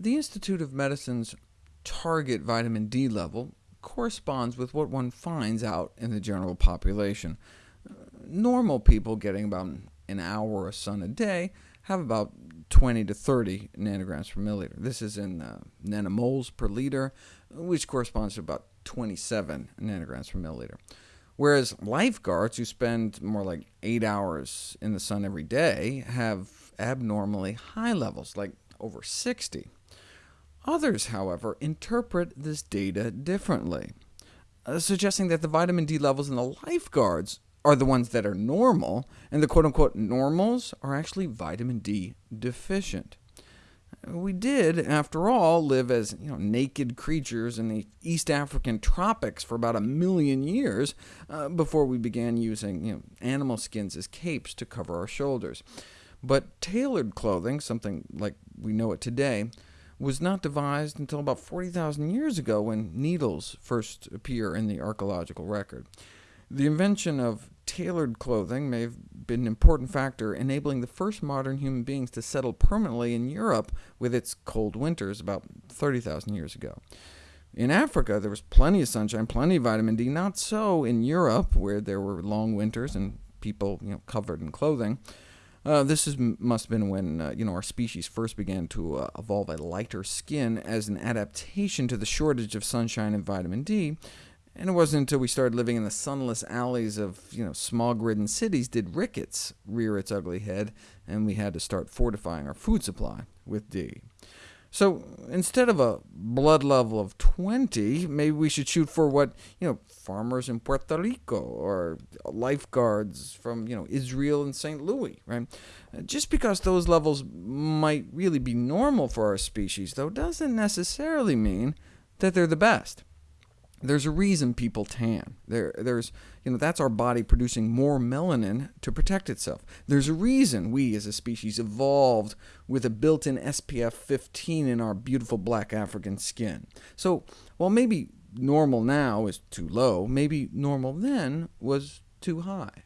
The Institute of Medicine's target vitamin D level corresponds with what one finds out in the general population. Normal people getting about an hour of sun a day have about 20 to 30 nanograms per milliliter. This is in uh, nanomoles per liter, which corresponds to about 27 nanograms per milliliter. Whereas lifeguards, who spend more like 8 hours in the sun every day, have abnormally high levels, like over 60. Others, however, interpret this data differently, uh, suggesting that the vitamin D levels in the lifeguards are the ones that are normal, and the quote-unquote normals are actually vitamin D deficient. We did, after all, live as you know, naked creatures in the East African tropics for about a million years uh, before we began using you know, animal skins as capes to cover our shoulders. But tailored clothing, something like we know it today, was not devised until about 40,000 years ago when needles first appear in the archaeological record. The invention of tailored clothing may have been an important factor enabling the first modern human beings to settle permanently in Europe with its cold winters about 30,000 years ago. In Africa, there was plenty of sunshine, plenty of vitamin D, not so in Europe, where there were long winters and people you know, covered in clothing. Uh, this is, must have been when uh, you know, our species first began to uh, evolve a lighter skin as an adaptation to the shortage of sunshine and vitamin D, and it wasn't until we started living in the sunless alleys of you know, smog-ridden cities did rickets rear its ugly head, and we had to start fortifying our food supply with D. So instead of a blood level of 20, maybe we should shoot for what you know, farmers in Puerto Rico, or lifeguards from you know, Israel and St. Louis. Right? Uh, just because those levels might really be normal for our species, though, doesn't necessarily mean that they're the best. There's a reason people tan. There, there's, you know, that's our body producing more melanin to protect itself. There's a reason we as a species evolved with a built-in SPF 15 in our beautiful black African skin. So while maybe normal now is too low, maybe normal then was too high.